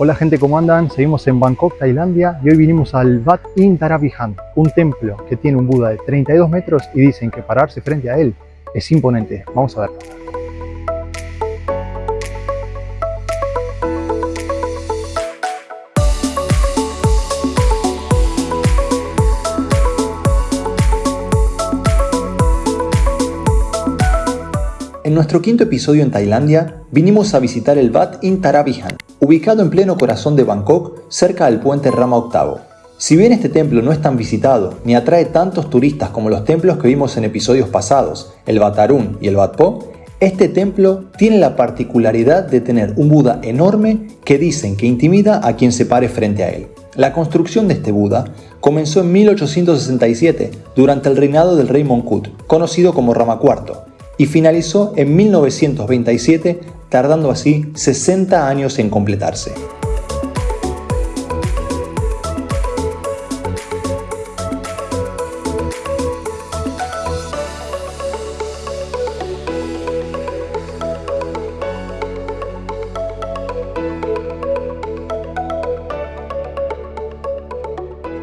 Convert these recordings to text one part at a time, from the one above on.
Hola gente, ¿cómo andan? Seguimos en Bangkok, Tailandia y hoy vinimos al Wat In Taravihan, un templo que tiene un Buda de 32 metros y dicen que pararse frente a él es imponente. Vamos a verlo. En nuestro quinto episodio en Tailandia, vinimos a visitar el Wat In Taravihan, ubicado en pleno corazón de Bangkok, cerca del puente Rama Octavo. Si bien este templo no es tan visitado ni atrae tantos turistas como los templos que vimos en episodios pasados, el Wat Arun y el Wat Po, este templo tiene la particularidad de tener un Buda enorme que dicen que intimida a quien se pare frente a él. La construcción de este Buda comenzó en 1867 durante el reinado del rey Mongkut, conocido como Rama IV, y finalizó en 1927 tardando así 60 años en completarse.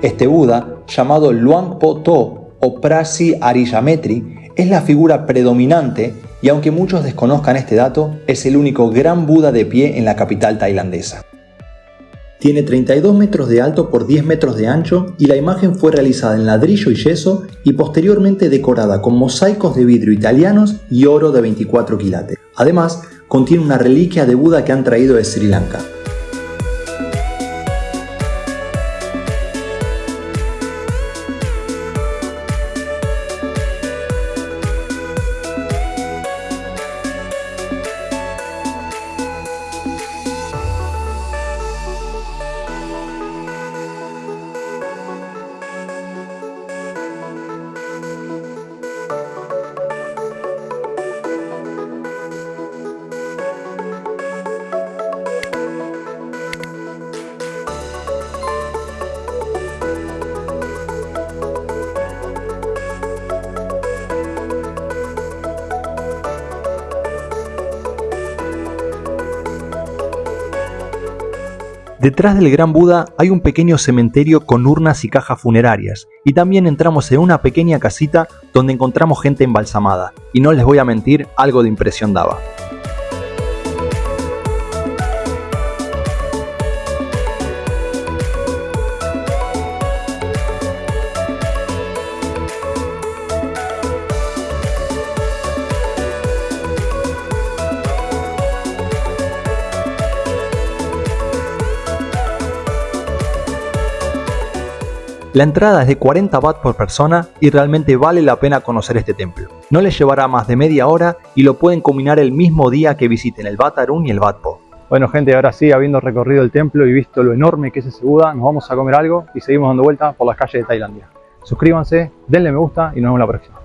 Este Buda, llamado Luang Po To o Prasi Ariyametri, es la figura predominante y aunque muchos desconozcan este dato, es el único gran Buda de pie en la capital tailandesa. Tiene 32 metros de alto por 10 metros de ancho y la imagen fue realizada en ladrillo y yeso y posteriormente decorada con mosaicos de vidrio italianos y oro de 24 quilates. Además, contiene una reliquia de Buda que han traído de Sri Lanka. Detrás del Gran Buda hay un pequeño cementerio con urnas y cajas funerarias, y también entramos en una pequeña casita donde encontramos gente embalsamada, y no les voy a mentir, algo de impresión daba. La entrada es de 40 baht por persona y realmente vale la pena conocer este templo. No les llevará más de media hora y lo pueden combinar el mismo día que visiten el Bat Arun y el Bat Po. Bueno gente, ahora sí, habiendo recorrido el templo y visto lo enorme que es ese Buda, nos vamos a comer algo y seguimos dando vueltas por las calles de Tailandia. Suscríbanse, denle me gusta y nos vemos la próxima.